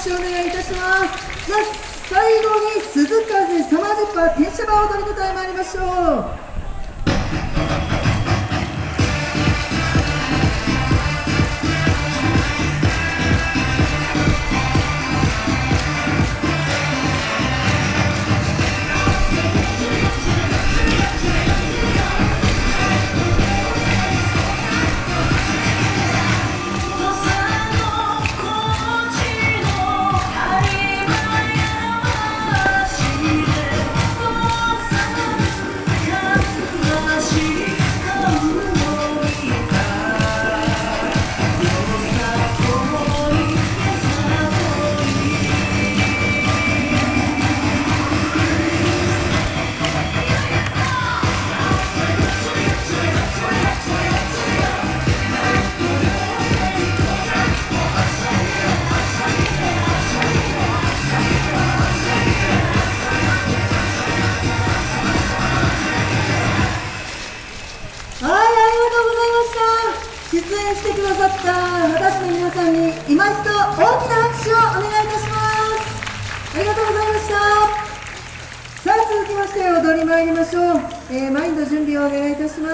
拍手をお願いいたします。最後に鈴風サマージッパー転写場踊りの歌へ参りましょう。皆さんに今一度大きな拍手をお願いいたします。ありがとうございました。さあ続きまして踊り参りましょう、えー、マインド準備をお願いいたします。